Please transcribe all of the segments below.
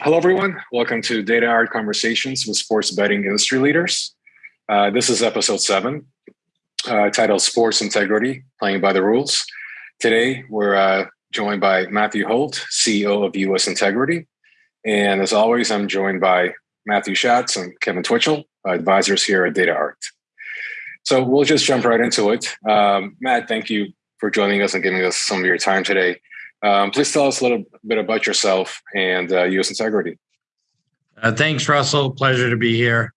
hello, everyone. Welcome to DataArt Conversations with Sports Betting Industry Leaders. Uh, this is episode seven, uh, titled Sports Integrity, Playing by the Rules. Today, we're uh, joined by Matthew Holt, CEO of US Integrity. And as always, I'm joined by Matthew Schatz and Kevin Twitchell, advisors here at DataArt. So we'll just jump right into it. Um, Matt, thank you for joining us and giving us some of your time today. Um, please tell us a little bit about yourself and uh, US Integrity. Uh, thanks, Russell. Pleasure to be here.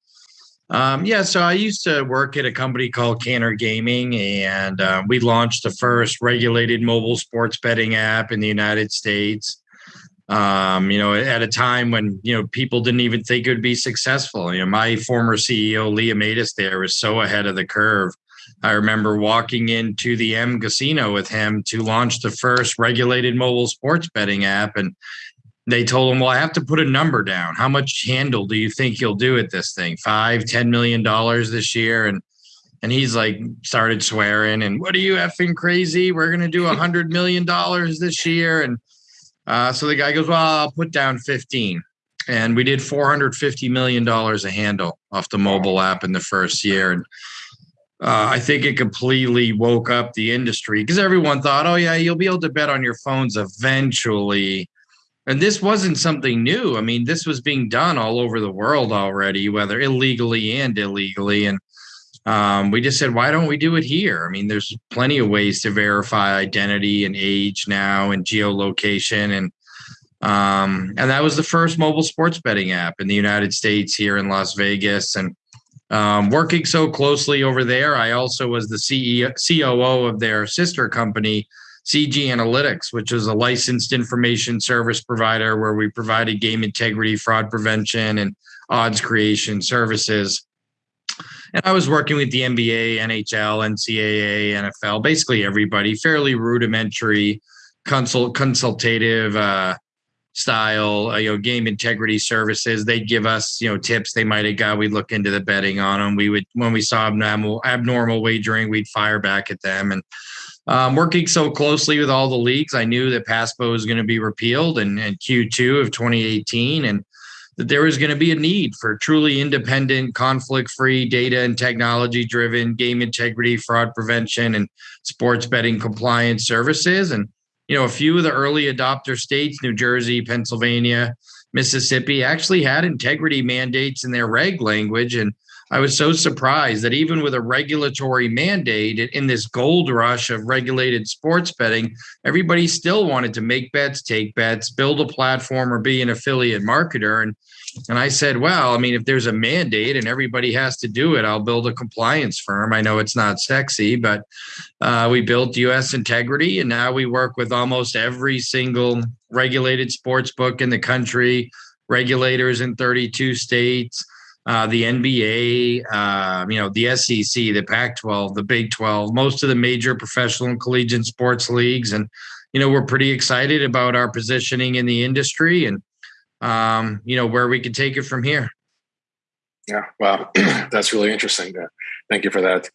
Um, yeah, so I used to work at a company called Cantor Gaming, and uh, we launched the first regulated mobile sports betting app in the United States. Um, you know, at a time when you know people didn't even think it would be successful. You know, my former CEO Lee Amaitis there was so ahead of the curve. I remember walking into the M Casino with him to launch the first regulated mobile sports betting app. And they told him, Well, I have to put a number down. How much handle do you think you'll do at this thing? Five, ten million dollars this year? And and he's like started swearing and what are you effing crazy? We're gonna do a hundred million dollars this year. And uh, so the guy goes, Well, I'll put down 15. And we did $450 million a handle off the mobile app in the first year. And uh, I think it completely woke up the industry because everyone thought, oh, yeah, you'll be able to bet on your phones eventually. And this wasn't something new. I mean, this was being done all over the world already, whether illegally and illegally. And um, we just said, why don't we do it here? I mean, there's plenty of ways to verify identity and age now and geolocation. And um, and that was the first mobile sports betting app in the United States here in Las Vegas. And um, working so closely over there, I also was the CEO, COO of their sister company, CG Analytics, which is a licensed information service provider where we provided game integrity, fraud prevention, and odds creation services. And I was working with the NBA, NHL, NCAA, NFL, basically everybody, fairly rudimentary, consult, consultative uh, style, uh, you know, game integrity services. They'd give us, you know, tips they might have got. We'd look into the betting on them. We would, when we saw abnormal, abnormal wagering, we'd fire back at them. And um, working so closely with all the leagues, I knew that PASPA was going to be repealed in, in Q2 of 2018, and that there was going to be a need for truly independent, conflict-free, data and technology-driven game integrity, fraud prevention, and sports betting compliance services. And you know, a few of the early adopter states, New Jersey, Pennsylvania, Mississippi, actually had integrity mandates in their reg language. And I was so surprised that even with a regulatory mandate in this gold rush of regulated sports betting, everybody still wanted to make bets, take bets, build a platform, or be an affiliate marketer. And and I said, well, I mean, if there's a mandate and everybody has to do it, I'll build a compliance firm. I know it's not sexy, but uh, we built US Integrity, and now we work with almost every single regulated sports book in the country, regulators in 32 states. Uh, the NBA, uh, you know, the SEC, the Pac 12, the Big 12, most of the major professional and collegiate sports leagues. And, you know, we're pretty excited about our positioning in the industry. And, um, you know, where we could take it from here. Yeah, wow, that's really interesting. Uh, thank you for that.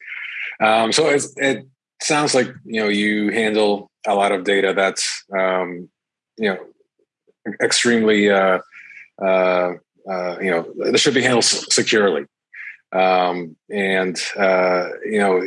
Um, so it sounds like you know you handle a lot of data that's um, you know extremely uh, uh, uh, you know this should be handled securely, um, and uh, you know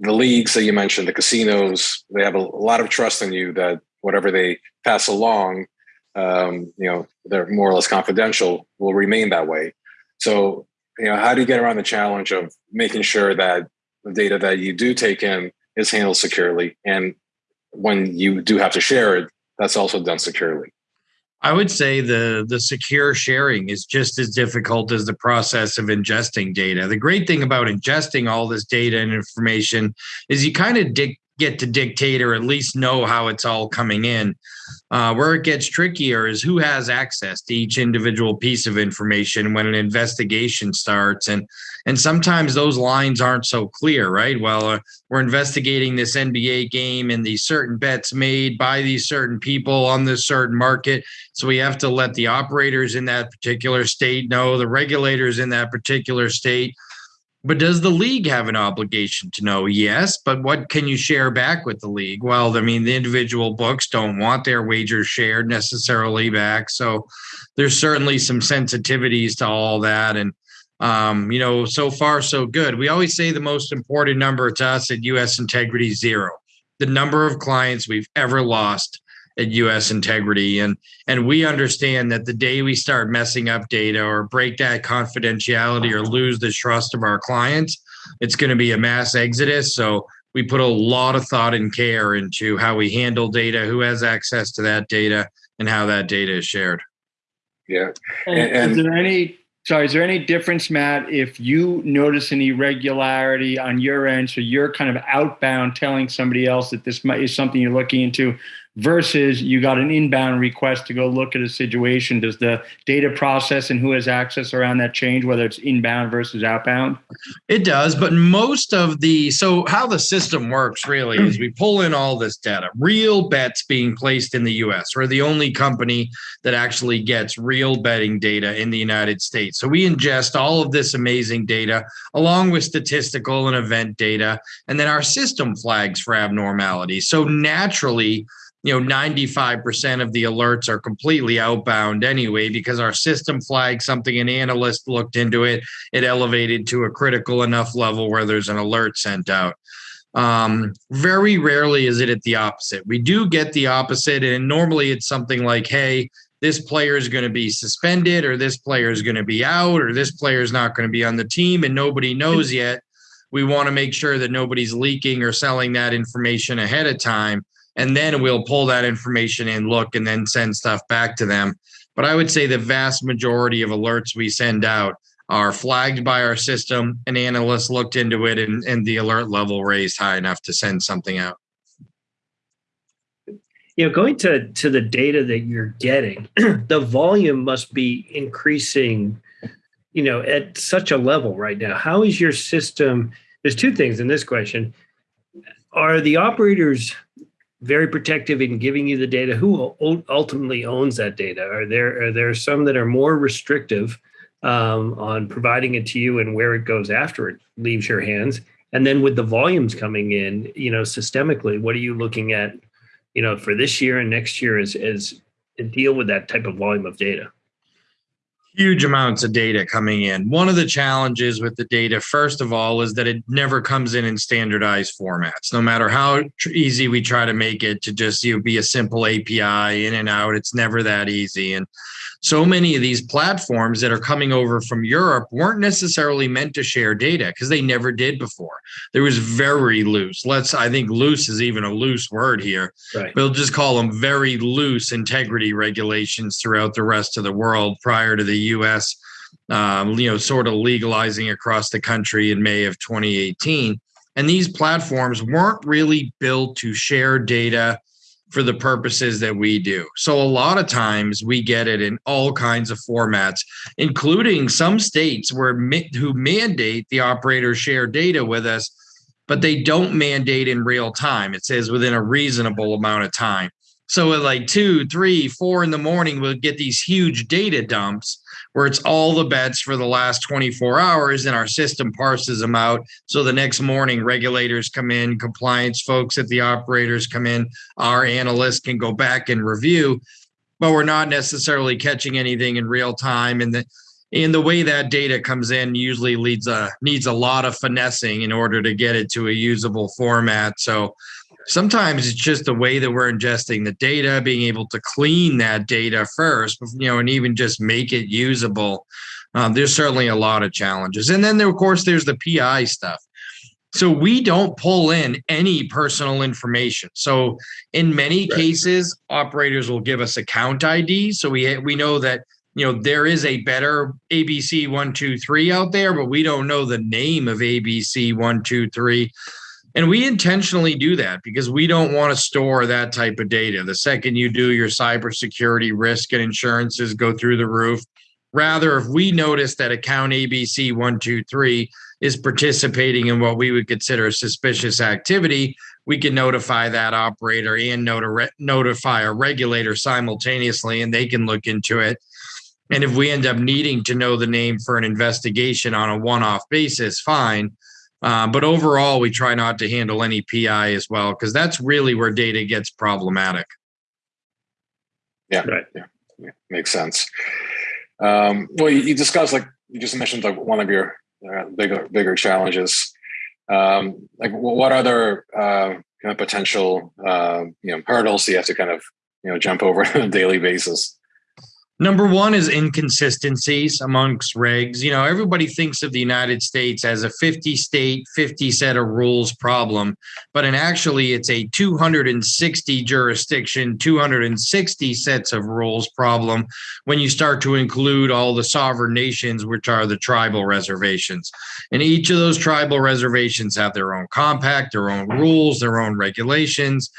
the leagues that you mentioned, the casinos, they have a lot of trust in you that whatever they pass along um, you know, they're more or less confidential, will remain that way. So, you know, how do you get around the challenge of making sure that the data that you do take in is handled securely, and when you do have to share it, that's also done securely? I would say the the secure sharing is just as difficult as the process of ingesting data. The great thing about ingesting all this data and information is you kind of dig, get to dictate or at least know how it's all coming in. Uh, where it gets trickier is who has access to each individual piece of information when an investigation starts, and and sometimes those lines aren't so clear, right? Well, uh, we're investigating this NBA game and these certain bets made by these certain people on this certain market, so we have to let the operators in that particular state know, the regulators in that particular state but does the league have an obligation to know? Yes, but what can you share back with the league? Well, I mean, the individual books don't want their wagers shared necessarily back. So there's certainly some sensitivities to all that. And, um, you know, so far, so good. We always say the most important number to us at US Integrity zero, the number of clients we've ever lost at US Integrity. And and we understand that the day we start messing up data or break that confidentiality or lose the trust of our clients, it's going to be a mass exodus. So we put a lot of thought and care into how we handle data, who has access to that data, and how that data is shared. Yeah. And, and is there any sorry, is there any difference, Matt, if you notice an irregularity on your end, so you're kind of outbound telling somebody else that this might, is something you're looking into, versus you got an inbound request to go look at a situation. Does the data process and who has access around that change whether it's inbound versus outbound? It does but most of the so how the system works really is we pull in all this data real bets being placed in the us we're the only company that actually gets real betting data in the united states. So we ingest all of this amazing data along with statistical and event data and then our system flags for abnormalities so naturally you know 95% of the alerts are completely outbound anyway because our system flagged something an analyst looked into it it elevated to a critical enough level where there's an alert sent out. Um, very rarely is it at the opposite. We do get the opposite and normally it's something like hey this player is going to be suspended or this player is going to be out or this player is not going to be on the team and nobody knows yet. We want to make sure that nobody's leaking or selling that information ahead of time and then we'll pull that information and look and then send stuff back to them. But I would say the vast majority of alerts we send out are flagged by our system. An analyst looked into it and, and the alert level raised high enough to send something out. You know, going to, to the data that you're getting, the volume must be increasing, you know, at such a level right now. How is your system? There's two things in this question. Are the operators very protective in giving you the data. Who ultimately owns that data? Are there are there some that are more restrictive um, on providing it to you and where it goes after it leaves your hands? And then with the volumes coming in, you know, systemically, what are you looking at, you know, for this year and next year as as deal with that type of volume of data? Huge amounts of data coming in. One of the challenges with the data, first of all, is that it never comes in in standardized formats. No matter how easy we try to make it to just you know, be a simple API in and out, it's never that easy. And so many of these platforms that are coming over from Europe weren't necessarily meant to share data because they never did before. There was very loose. Let's, I think loose is even a loose word here. Right. We'll just call them very loose integrity regulations throughout the rest of the world prior to the US, um, you know, sort of legalizing across the country in May of 2018. And these platforms weren't really built to share data for the purposes that we do. So a lot of times we get it in all kinds of formats, including some states where who mandate the operator share data with us, but they don't mandate in real time. It says within a reasonable amount of time. So at like two, three, four in the morning, we'll get these huge data dumps where it's all the bets for the last 24 hours and our system parses them out. So the next morning, regulators come in, compliance folks at the operators come in, our analysts can go back and review, but we're not necessarily catching anything in real time. And the and the way that data comes in usually leads a needs a lot of finessing in order to get it to a usable format. So sometimes it's just the way that we're ingesting the data being able to clean that data first you know and even just make it usable. Um, there's certainly a lot of challenges. And then there, of course there's the pi stuff. So we don't pull in any personal information. So in many right. cases operators will give us account id so we we know that you know there is a better abc 123 out there but we don't know the name of abc 123 and we intentionally do that because we don't want to store that type of data. The second you do, your cybersecurity risk and insurances go through the roof. Rather, if we notice that account ABC 123 is participating in what we would consider a suspicious activity, we can notify that operator and notify a regulator simultaneously, and they can look into it. And if we end up needing to know the name for an investigation on a one off basis, fine. Uh, but overall, we try not to handle any PI as well, because that's really where data gets problematic. Yeah, right. yeah, yeah. makes sense. Um, well, you, you, discussed like you just mentioned like one of your uh, bigger bigger challenges. Um, like, what other uh, kind of potential uh, you know hurdles do you have to kind of you know jump over on a daily basis? Number one is inconsistencies amongst regs. You know, everybody thinks of the United States as a 50 state, 50 set of rules problem, but in actually it's a 260 jurisdiction, 260 sets of rules problem when you start to include all the sovereign nations, which are the tribal reservations. And each of those tribal reservations have their own compact, their own rules, their own regulations.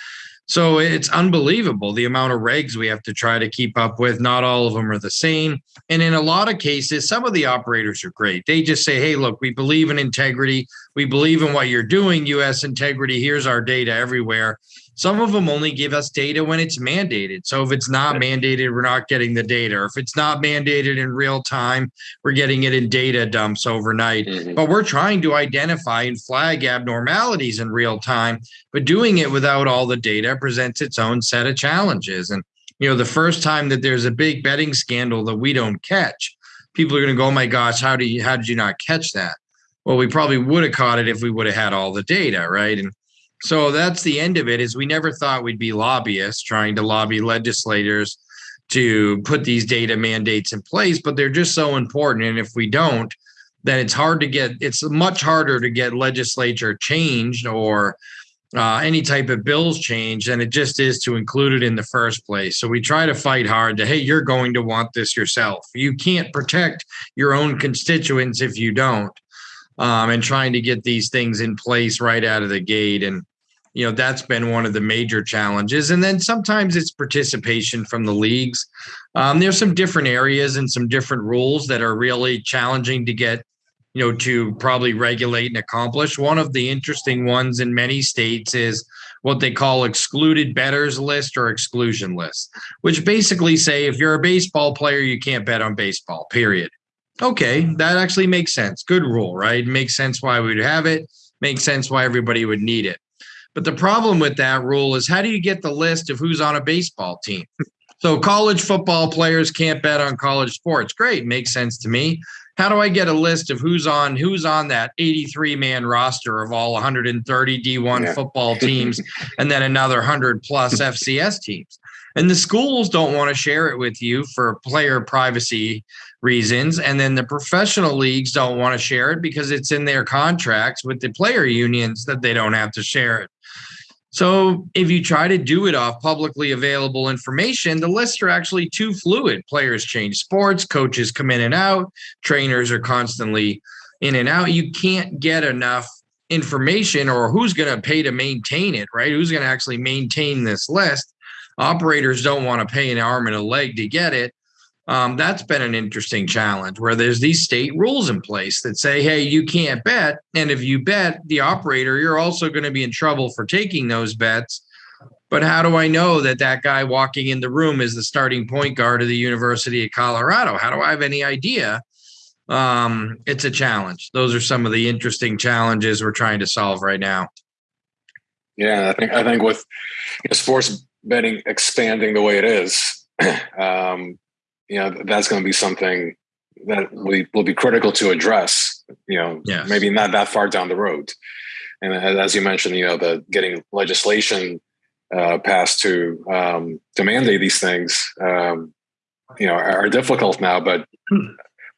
So it's unbelievable the amount of regs we have to try to keep up with. Not all of them are the same. And in a lot of cases, some of the operators are great. They just say, hey, look, we believe in integrity. We believe in what you're doing, US integrity. Here's our data everywhere. Some of them only give us data when it's mandated. So if it's not mandated, we're not getting the data. Or if it's not mandated in real time, we're getting it in data dumps overnight. Mm-hmm. But we're trying to identify and flag abnormalities in real time. But doing it without all the data presents its own set of challenges. And you know, the first time that there's a big betting scandal that we don't catch, people are going to go, "Oh my gosh, how do you how did you not catch that?" Well, we probably would have caught it if we would have had all the data, right? And so that's the end of it is we never thought we'd be lobbyists trying to lobby legislators to put these data mandates in place, but they're just so important. And if we don't, then it's hard to get, it's much harder to get legislature changed or uh, any type of bills changed than it just is to include it in the first place. So we try to fight hard to, hey, you're going to want this yourself. You can't protect your own constituents if you don't um, and trying to get these things in place right out of the gate. And, you know, that's been one of the major challenges. And then sometimes it's participation from the leagues. Um, there's some different areas and some different rules that are really challenging to get, you know, to probably regulate and accomplish. One of the interesting ones in many states is what they call excluded bettors list or exclusion list, which basically say if you're a baseball player, you can't bet on baseball, period. Okay, that actually makes sense. Good rule, right? Makes sense why we'd have it, makes sense why everybody would need it. But the problem with that rule is how do you get the list of who's on a baseball team? So college football players can't bet on college sports. Great, makes sense to me. How do I get a list of who's on who's on that 83 man roster of all 130 D1 yeah. football teams and then another 100 plus FCS teams? And the schools don't want to share it with you for player privacy reasons. And then the professional leagues don't want to share it because it's in their contracts with the player unions that they don't have to share it. So if you try to do it off publicly available information, the lists are actually too fluid. Players change sports, coaches come in and out, trainers are constantly in and out. You can't get enough information or who's going to pay to maintain it, right? Who's going to actually maintain this list? Operators don't want to pay an arm and a leg to get it um, that's been an interesting challenge where there's these state rules in place that say, hey, you can't bet. And if you bet the operator, you're also going to be in trouble for taking those bets. But how do I know that that guy walking in the room is the starting point guard of the University of Colorado? How do I have any idea? Um, it's a challenge. Those are some of the interesting challenges we're trying to solve right now. Yeah, I think I think with you know, sports betting expanding the way it is, um, you know that's going to be something that we will be critical to address you know yes. maybe not that far down the road and as you mentioned you know the getting legislation uh, passed to um, to mandate these things um, you know are, are difficult now but hmm.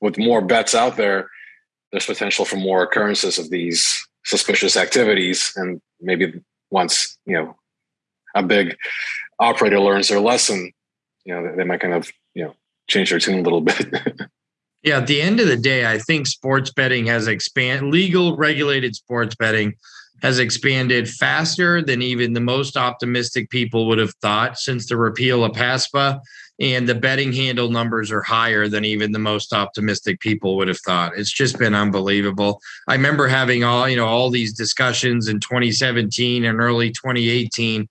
with more bets out there there's potential for more occurrences of these suspicious activities and maybe once you know a big operator learns their lesson you know they might kind of you know change their tune a little bit. yeah, at the end of the day, I think sports betting has expanded, legal regulated sports betting has expanded faster than even the most optimistic people would have thought since the repeal of PASPA. And the betting handle numbers are higher than even the most optimistic people would have thought. It's just been unbelievable. I remember having all, you know, all these discussions in 2017 and early 2018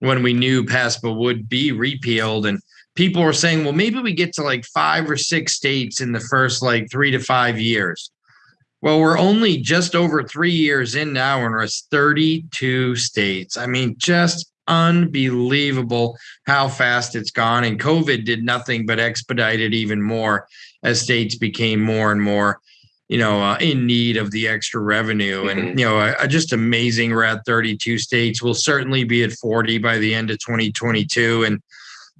when we knew PASPA would be repealed and people were saying, well, maybe we get to like five or six states in the first like three to five years. Well, we're only just over three years in now, and we're 32 states. I mean, just unbelievable how fast it's gone. And COVID did nothing but expedite it even more as states became more and more, you know, uh, in need of the extra revenue. Mm-hmm. And, you know, uh, just amazing. We're at 32 states. We'll certainly be at 40 by the end of 2022. And,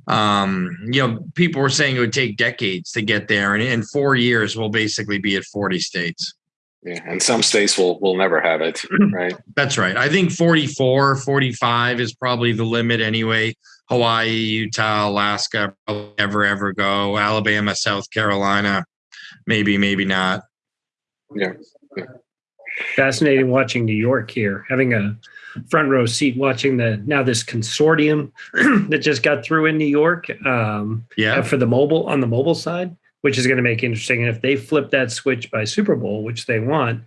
um, you know, people were saying it would take decades to get there. And in four years, we'll basically be at 40 states. Yeah, and some states will will never have it, right? That's right. I think 44, 45 is probably the limit anyway. Hawaii, Utah, Alaska, ever ever go. Alabama, South Carolina, maybe, maybe not. Yeah. yeah. Fascinating watching New York here, having a front row seat watching the now this consortium that just got through in New York. Um, yeah, for the mobile on the mobile side which is going to make interesting. And if they flip that switch by Super Bowl, which they want,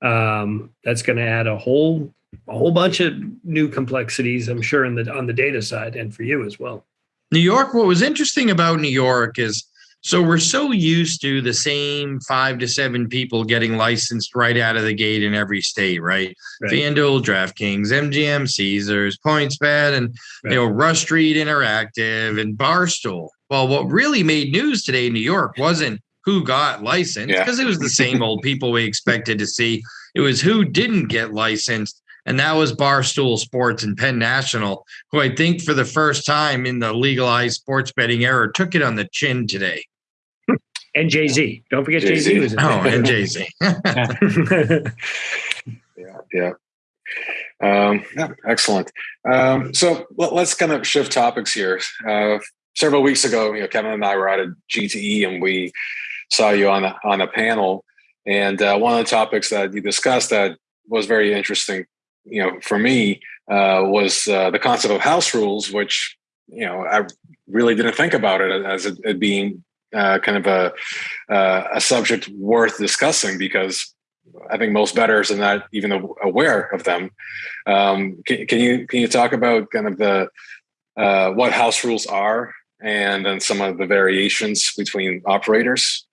um, that's going to add a whole a whole bunch of new complexities, I'm sure, in the on the data side and for you as well. New York. What was interesting about New York is so we're so used to the same five to seven people getting licensed right out of the gate in every state, right? right. FanDuel, DraftKings, MGM, Caesars, PointsBet, and right. you know Rush Street Interactive and Barstool. Well, what really made news today in New York wasn't who got licensed because yeah. it was the same old people we expected to see. It was who didn't get licensed, and that was Barstool Sports and Penn National, who I think for the first time in the legalized sports betting era took it on the chin today. And Jay Z, don't forget Jay Z was in Oh, and Jay Z. yeah, yeah. Um, yeah, excellent. Um, so let, us kind of shift topics here. Uh, several weeks ago, you know, Kevin and I were at a G2E and we saw you on a, on a panel. And uh, one of the topics that you discussed that was very interesting, you know, for me uh, was uh, the concept of house rules, which, you know, I really didn't think about it as it, it being uh, kind of a, uh, a subject worth discussing because I think most bettors are not even aware of them. Um, can, can, you can you talk about kind of the uh, what house rules are and then some of the variations between operators?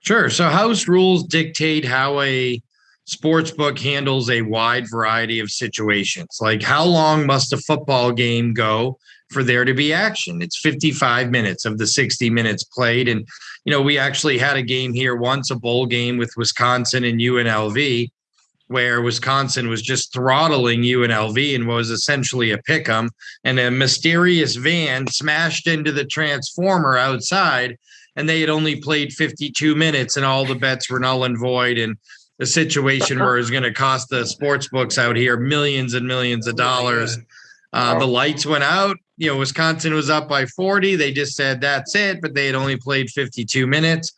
Sure. So house rules dictate how a sports book handles a wide variety of situations. Like how long must a football game go for there to be action? It's 55 minutes of the 60 minutes played. And, you know, we actually had a game here once, a bowl game with Wisconsin and UNLV where Wisconsin was just throttling UNLV and was essentially a pick 'em, and a mysterious van smashed into the transformer outside, and they had only played 52 minutes, and all the bets were null and void, and a situation where it's going to cost the sports books out here millions and millions of dollars. Uh, the lights went out. You know, Wisconsin was up by 40. They just said that's it, but they had only played 52 minutes.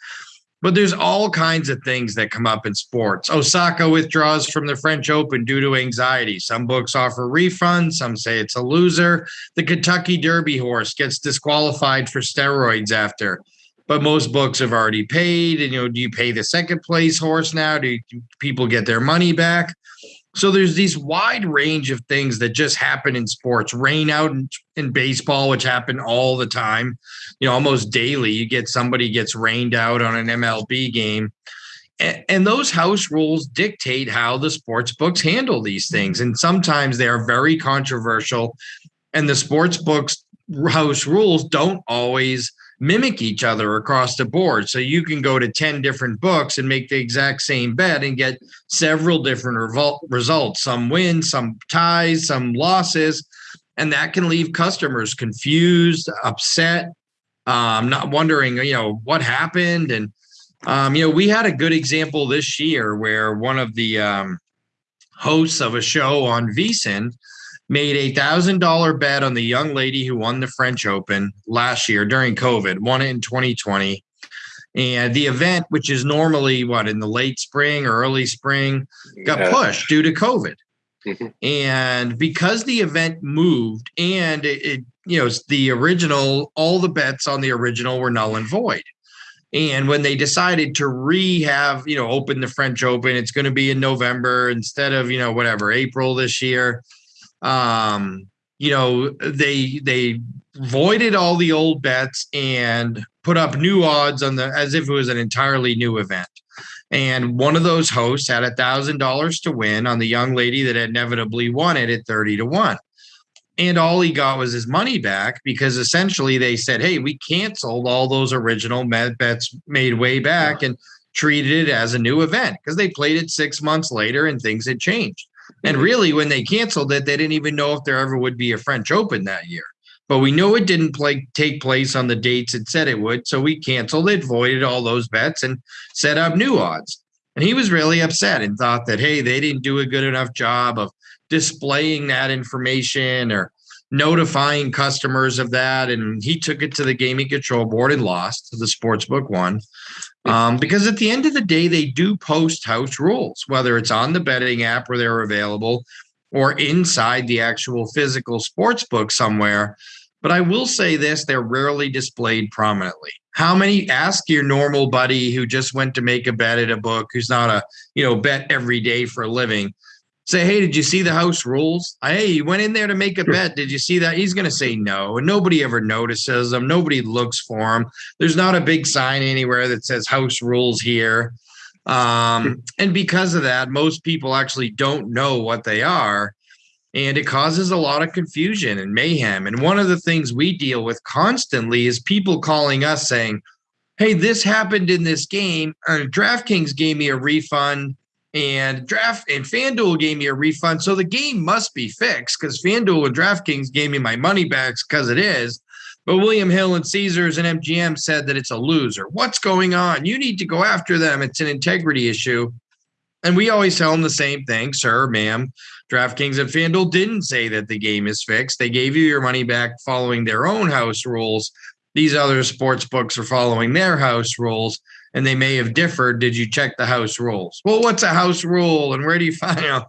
But there's all kinds of things that come up in sports. Osaka withdraws from the French Open due to anxiety. Some books offer refunds, some say it's a loser. The Kentucky Derby horse gets disqualified for steroids after. But most books have already paid. And, you know, do you pay the second place horse now? Do, do people get their money back? So there's these wide range of things that just happen in sports. Rain out in, in, baseball, which happen all the time, you know, almost daily. You get somebody gets rained out on an MLB game. And, and those house rules dictate how the sports books handle these things. And sometimes they are very controversial. And the sports books house rules don't always – mimic each other across the board. So you can go to 10 different books and make the exact same bet and get several different revol- results some wins, some ties, some losses. And that can leave customers confused, upset, um, not wondering, you know, what happened. And, um, you know, we had a good example this year where one of the um, hosts of a show on VSiN made a thousand dollar bet on the young lady who won the French Open last year during COVID, won it in 2020. And the event, which is normally what in the late spring or early spring, got yeah. pushed due to COVID. Mm-hmm. And because the event moved and it, it, you know, the original, all the bets on the original were null and void. And when they decided to re have, you know, open the French Open, it's going to be in November instead of, you know, whatever, April this year um, you know, they they voided all the old bets and put up new odds on the as if it was an entirely new event. And one of those hosts had a thousand dollars to win on the young lady that inevitably won it at 30 to 1. And all he got was his money back because essentially they said, Hey, we canceled all those original bets made way back and treated it as a new event because they played it six months later and things had changed. And really, when they canceled it, they didn't even know if there ever would be a French Open that year. But we know it didn't play, take place on the dates it said it would. So we canceled it, voided all those bets, and set up new odds. And he was really upset and thought that, hey, they didn't do a good enough job of displaying that information or notifying customers of that. And he took it to the gaming control board and lost. To the sports book won. Um, because at the end of the day, they do post house rules, whether it's on the betting app where they're available or inside the actual physical sports book somewhere. But I will say this they're rarely displayed prominently. How many ask your normal buddy who just went to make a bet at a book, who's not a, you know, bet every day for a living? Say, hey, did you see the house rules? Hey, you went in there to make a bet. Did you see that? He's going to say no. And nobody ever notices them. Nobody looks for them. There's not a big sign anywhere that says house rules here. Um, and because of that, most people actually don't know what they are. And it causes a lot of confusion and mayhem. And one of the things we deal with constantly is people calling us saying, Hey, this happened in this game. Uh, DraftKings gave me a refund and draft and FanDuel gave me a refund. So the game must be fixed because FanDuel and DraftKings gave me my money back because it is. But William Hill and Caesars and MGM said that it's a loser. What's going on? You need to go after them. It's an integrity issue. And we always tell them the same thing, sir, ma'am. DraftKings and FanDuel didn't say that the game is fixed. They gave you your money back following their own house rules. These other sports books are following their house rules and they may have differed. Did you check the house rules? Well, what's a house rule and where do you find out?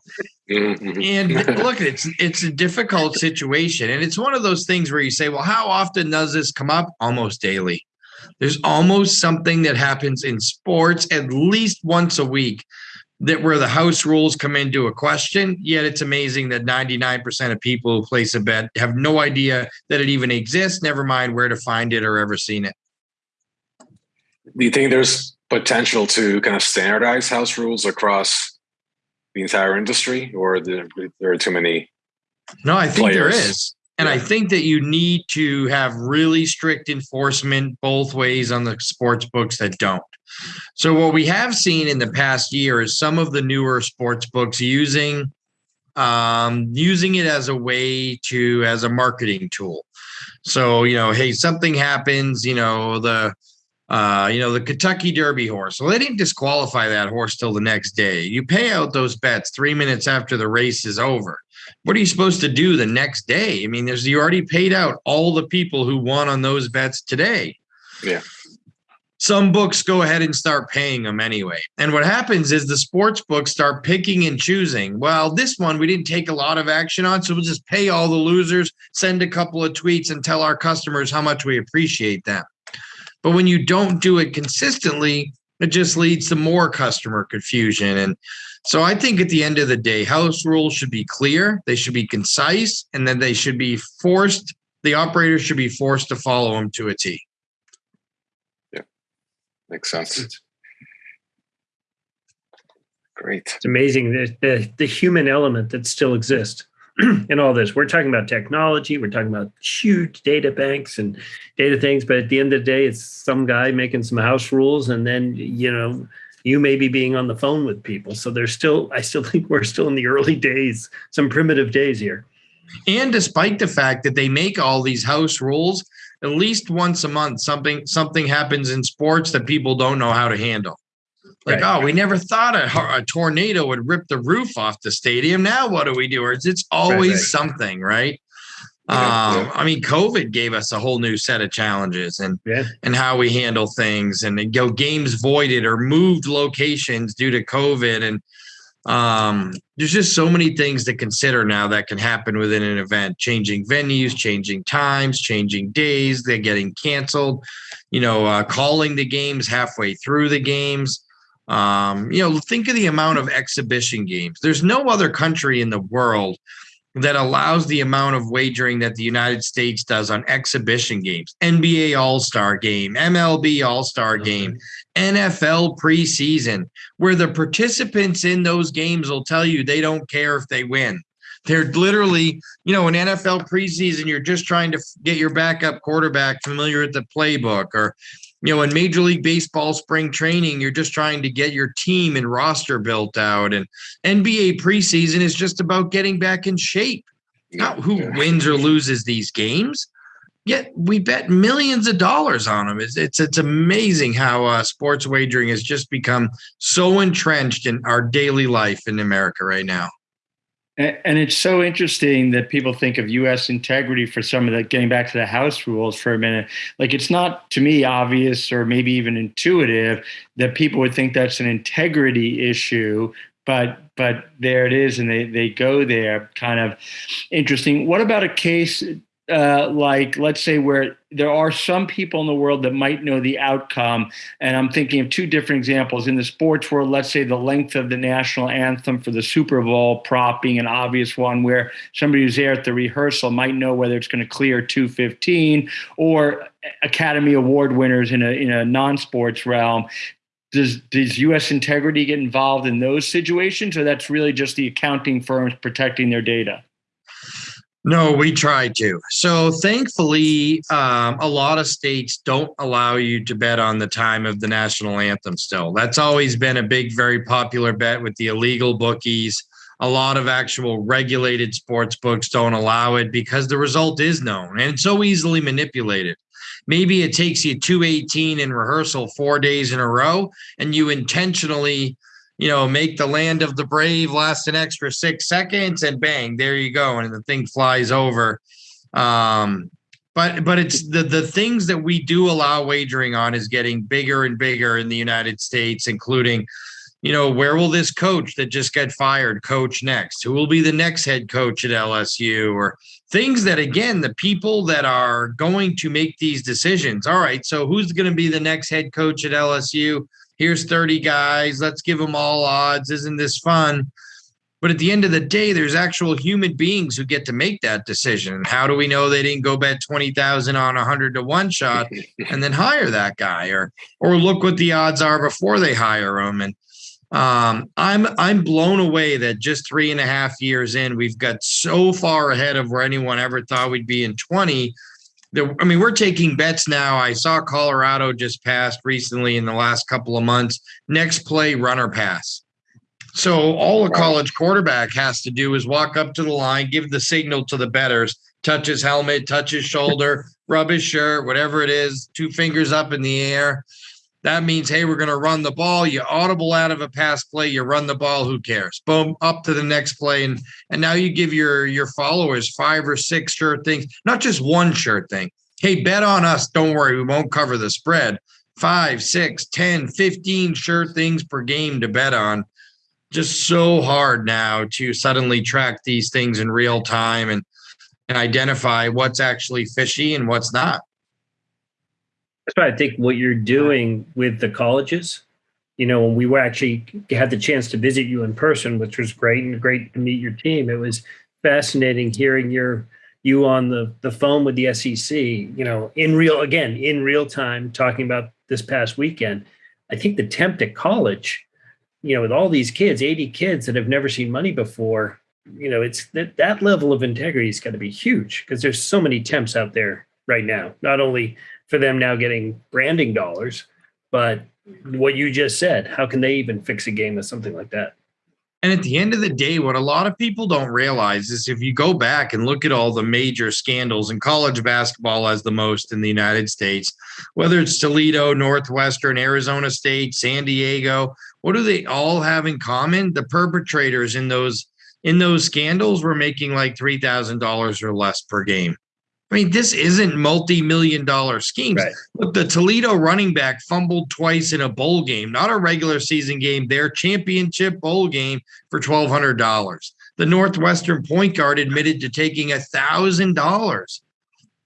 Mm-hmm. and look, it's it's a difficult situation, and it's one of those things where you say, "Well, how often does this come up?" Almost daily. There's almost something that happens in sports at least once a week that where the house rules come into a question. Yet it's amazing that 99% of people who place a bet have no idea that it even exists. Never mind where to find it or ever seen it. Do you think there's potential to kind of standardize house rules across the entire industry, or there, there are too many? No, I think players. there is. And yeah. I think that you need to have really strict enforcement both ways on the sports books that don't. So what we have seen in the past year is some of the newer sports books using um, using it as a way to as a marketing tool. So you know, hey, something happens, you know, the uh, you know, the Kentucky Derby horse. Well, they didn't disqualify that horse till the next day. You pay out those bets three minutes after the race is over. What are you supposed to do the next day? I mean, there's you already paid out all the people who won on those bets today. Yeah. Some books go ahead and start paying them anyway. And what happens is the sports books start picking and choosing. Well, this one we didn't take a lot of action on, so we'll just pay all the losers, send a couple of tweets, and tell our customers how much we appreciate them. But when you don't do it consistently, it just leads to more customer confusion. And so I think at the end of the day, house rules should be clear, they should be concise, and then they should be forced, the operator should be forced to follow them to a T. Yeah, makes sense. Great. It's amazing the, the, the human element that still exists. in all this. We're talking about technology, we're talking about huge data banks and data things, but at the end of the day, it's some guy making some house rules, and then you know you may be being on the phone with people. So there's still, I still think we're still in the early days, some primitive days here. And despite the fact that they make all these house rules, at least once a month, something something happens in sports that people don't know how to handle. Like, right. oh, we never thought a, a, tornado would rip the roof off the stadium. Now what do we do? It's, it's always right, something, right? Yeah, um, yeah. I mean, COVID gave us a whole new set of challenges and yeah. and how we handle things, and you know, games voided or moved locations due to COVID, and um, there's just so many things to consider now that can happen within an event: changing venues, changing times, changing days, they're getting canceled. You know, uh, calling the games halfway through the games. Um, you know, think of the amount of exhibition games. There's no other country in the world that allows the amount of wagering that the United States does on exhibition games, NBA All Star game, MLB All Star game, NFL preseason, where the participants in those games will tell you they don't care if they win. They're literally, you know, in NFL preseason, you're just trying to get your backup quarterback familiar with the playbook, or, you know, in Major League Baseball spring training, you're just trying to get your team and roster built out. And NBA preseason is just about getting back in shape. Not who wins or loses these games. Yet we bet millions of dollars on them. It's it's, it's amazing how uh, sports wagering has just become so entrenched in our daily life in America right now. And it's so interesting that people think of U.S. integrity for some of the getting back to the House rules for a minute. Like it's not to me obvious or maybe even intuitive that people would think that's an integrity issue, but but there it is, and they they go there. Kind of interesting. What about a case uh, like let's say where there are some people in the world that might know the outcome and i'm thinking of two different examples. In the sports world let's say the length of the national anthem for the super bowl prop being an obvious one where somebody who's there at the rehearsal might know whether it's going to clear 215 or academy award winners in a in a non-sports realm. Does does us integrity get involved in those situations or that's really just the accounting firms protecting their data no, we try to. So thankfully, um, a lot of states don't allow you to bet on the time of the national anthem still. That's always been a big, very popular bet with the illegal bookies. A lot of actual regulated sports books don't allow it because the result is known and so easily manipulated. Maybe it takes you 218 in rehearsal four days in a row, and you intentionally you know, make the land of the brave last an extra six seconds, and bang, there you go, and the thing flies over. Um, but but it's the the things that we do allow wagering on is getting bigger and bigger in the United States, including, you know, where will this coach that just got fired coach next? Who will be the next head coach at LSU? Or things that again, the people that are going to make these decisions. All right, so who's going to be the next head coach at LSU? Here's 30 guys, let's give them all odds. Isn't this fun? But at the end of the day, there's actual human beings who get to make that decision. How do we know they didn't go bet 20,000 on a 100 to 1 shot and then hire that guy or or look what the odds are before they hire him and um, I'm I'm blown away that just three and a half years in, we've got so far ahead of where anyone ever thought we'd be in 20 there, I mean, we're taking bets now. I saw Colorado just passed recently in the last couple of months. Next play, runner pass. So all a college quarterback has to do is walk up to the line, give the signal to the betters, touch his helmet, touch his shoulder, rub his shirt, whatever it is, two fingers up in the air. That means, hey, we're going to run the ball. You audible out of a pass play, you run the ball. Who cares? Boom, up to the next play, and and now you give your your followers five or six sure things, not just one sure thing. Hey, bet on us. Don't worry, we won't cover the spread. Five, six, ten, fifteen sure things per game to bet on. Just so hard now to suddenly track these things in real time and and identify what's actually fishy and what's not. That's why I think what you're doing with the colleges, you know, when we were actually had the chance to visit you in person, which was great and great to meet your team. It was fascinating hearing your you on the the phone with the SEC, you know, in real again in real time talking about this past weekend. I think the tempt at college, you know, with all these kids, 80 kids that have never seen money before, you know, it's that that level of integrity is going to be huge because there's so many temps out there right now. Not only for them now getting branding dollars. But what you just said, how can they even fix a game with something like that? And at the end of the day, what a lot of people don't realize is if you go back and look at all the major scandals, and college basketball has the most in the United States, whether it's Toledo, Northwestern, Arizona State, San Diego, what do they all have in common? The perpetrators in those in those scandals were making like three thousand dollars or less per game. I mean, this isn't multi-million dollar schemes. Right. Look, the Toledo running back fumbled twice in a bowl game, not a regular season game, their championship bowl game for twelve hundred dollars. The Northwestern point guard admitted to taking a thousand dollars.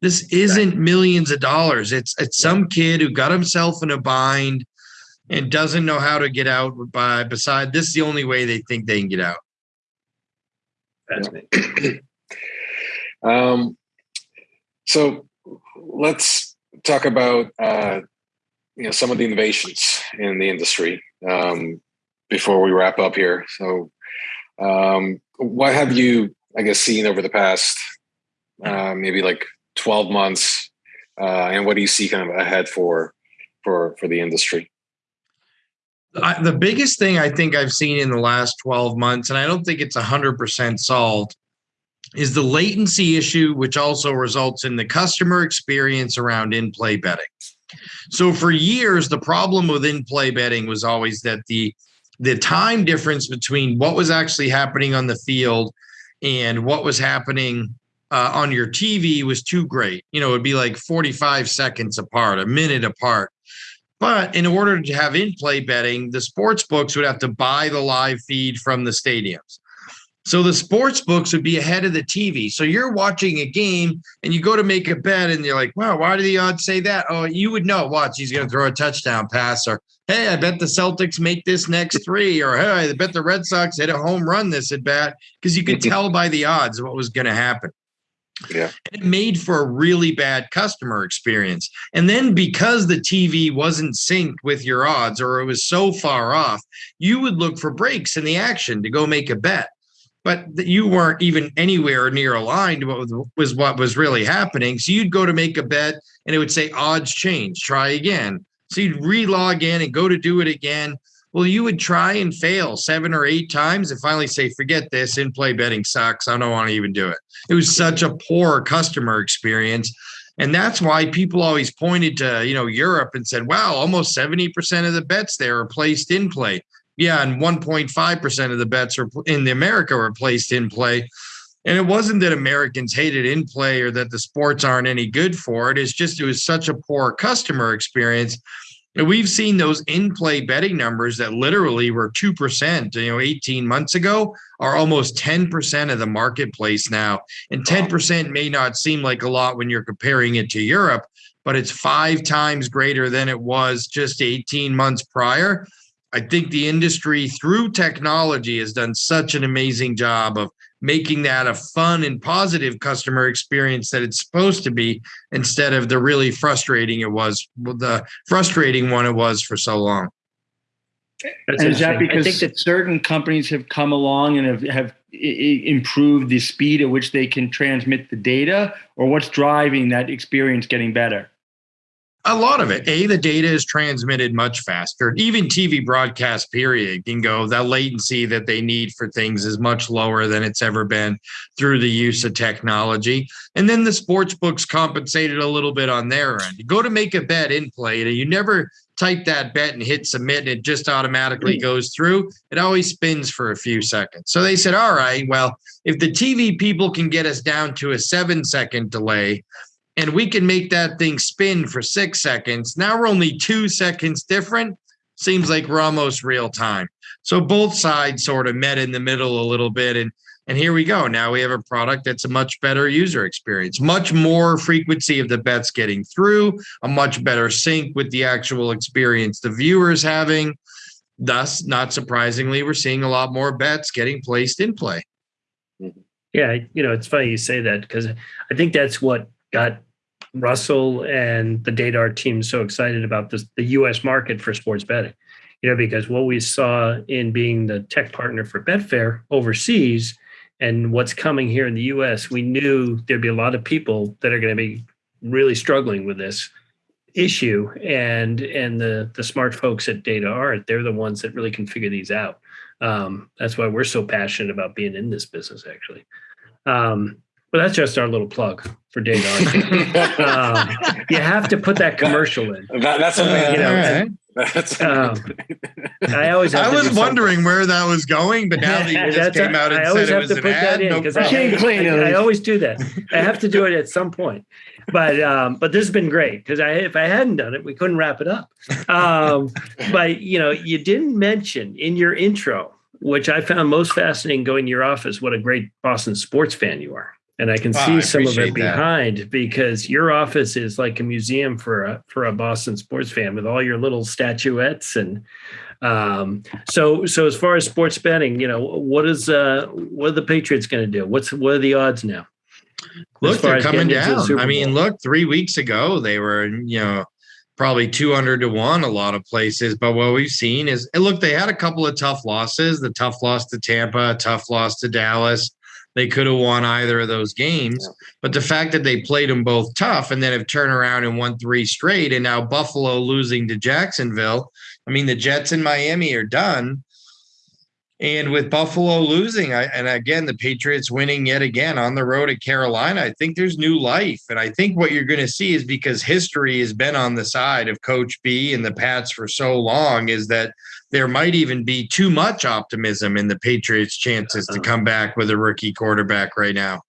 This isn't right. millions of dollars. It's it's some kid who got himself in a bind and doesn't know how to get out by beside this is the only way they think they can get out. Fascinating. Um, so let's talk about uh, you know some of the innovations in the industry um, before we wrap up here. So, um, what have you, I guess, seen over the past uh, maybe like twelve months, uh, and what do you see kind of ahead for for for the industry? I, the biggest thing I think I've seen in the last 12 months, and I don't think it's 100% solved, is the latency issue, which also results in the customer experience around in play betting. So for years, the problem with in play betting was always that the the time difference between what was actually happening on the field and what was happening uh, on your TV was too great. You know, it'd be like 45 seconds apart, a minute apart. But in order to have in play betting, the sports books would have to buy the live feed from the stadiums. So the sports books would be ahead of the TV. So you're watching a game and you go to make a bet and you're like, wow, why do the odds say that? Oh, you would know. Watch, he's going to throw a touchdown pass, or hey, I bet the Celtics make this next three, or hey, I bet the Red Sox hit a home run this at bat because you could mm-hmm. tell by the odds what was going to happen. Yeah. And it made for a really bad customer experience. And then because the TV wasn't synced with your odds or it was so far off, you would look for breaks in the action to go make a bet but you weren't even anywhere near aligned what was what was really happening. So you'd go to make a bet and it would say odds change, try again. So you'd re-log in and go to do it again. Well, you would try and fail seven or eight times and finally say, forget this, in-play betting sucks. I don't want to even do it. It was such a poor customer experience. And that's why people always pointed to, you know, Europe and said, wow, almost 70% of the bets there are placed in play yeah, and 1.5% of the bets are in the America were placed in play. And it wasn't that Americans hated in play or that the sports aren't any good for it. It's just it was such a poor customer experience. And we've seen those in play betting numbers that literally were 2%, you know, 18 months ago are almost 10% of the marketplace now. And 10% may not seem like a lot when you're comparing it to Europe, but it's five times greater than it was just 18 months prior. I think the industry through technology has done such an amazing job of making that a fun and positive customer experience that it's supposed to be instead of the really frustrating it was the frustrating one it was for so long. That's and is that because I think that certain companies have come along and have, have improved the speed at which they can transmit the data, or what's driving that experience getting better? A lot of it. A, the data is transmitted much faster. Even TV broadcast, period, can go. That latency that they need for things is much lower than it's ever been through the use of technology. And then the sports books compensated a little bit on their end. You go to make a bet in play, and you never type that bet and hit submit, and it just automatically mm. goes through. It always spins for a few seconds. So they said, all right, well, if the TV people can get us down to a seven second delay, and we can make that thing spin for six seconds. Now we're only two seconds different. Seems like we're almost real time. So both sides sort of met in the middle a little bit. And and here we go. Now we have a product that's a much better user experience, much more frequency of the bets getting through, a much better sync with the actual experience the viewer's having. Thus, not surprisingly, we're seeing a lot more bets getting placed in play. Yeah, you know, it's funny you say that because I think that's what got Russell and the DataArt team so excited about this, the US market for sports betting. You know, because what we saw in being the tech partner for Betfair overseas and what's coming here in the US, we knew there'd be a lot of people that are going to be really struggling with this issue. And and the the smart folks at DataArt they're the ones that really can figure these out. Um, that's why we're so passionate about being in this business actually. Um, well, that's just our little plug for data. um, you have to put that commercial in. That, that's something. You know, That's um, I always. I was wondering where that was going, but now that you just came out and said it was an ad, no I, I, always do that. I have to do it at some point, but um, but this has been great because I if I hadn't done it, we couldn't wrap it up. Um, but you know, you didn't mention in your intro, which I found most fascinating, going to your office, what a great Boston sports fan you are and I can Wow, see I some of it that. behind because your office is like a museum for a for a Boston sports fan with all your little statuettes and um, so so as far as sports betting, you know what is uh what are the Patriots going to do? What's what are the odds now? Look, they're coming into the down. I mean, look, three weeks ago they were, you know, probably 200 to one a lot of places. But what we've seen is, look, they had a couple of tough losses. The tough loss to Tampa, tough loss to Dallas. They could have won either of those games. But the fact that they played them both tough and then have turned around and won three straight, and now Buffalo losing to Jacksonville. I mean, the Jets in Miami are done. And with Buffalo losing, I, and again, the Patriots winning yet again on the road at Carolina, I think there's new life. And I think what you're going to see is because history has been on the side of Coach B and the Pats for so long, is that there might even be too much optimism in the Patriots' chances to come back with a rookie quarterback right now.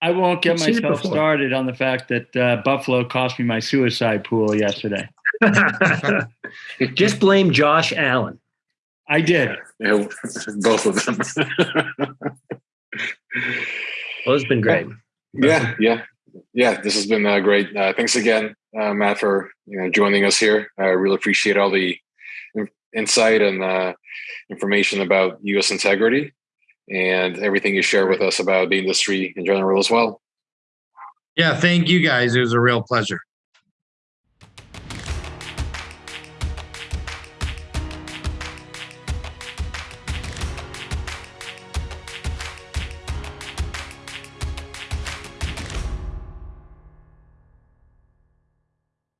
I won't get I've myself started on the fact that uh, Buffalo cost me my suicide pool yesterday. Just blame Josh Allen. I did. Yeah, both of them. Well, it's been great. yeah, yeah, yeah. This has been uh, great. Uh, thanks again, uh, Matt, for you know joining us here. I really appreciate all the in- insight and uh, information about U.S. integrity and everything you share with us about the industry in general as well. Yeah, thank you guys. It was a real pleasure.